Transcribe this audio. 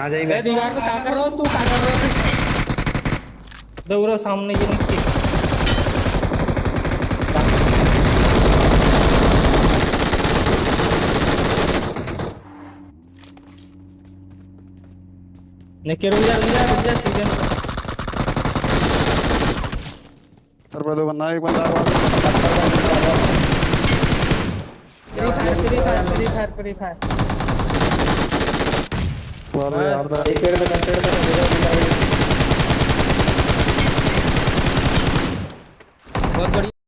आ जाएगा ए दीवार पे क्या कर रहा हो तू क्या कर रहा है। दौड़ो सामने ये नीचे निके रुक जा रुक जा रुक जा सीज़न सर पे दो बंदा एक बंदा Free Fire Free Fire Free Fire Free Fire. मारो यार ना एक पेड़ पे पेड़ पे बहुत बढ़िया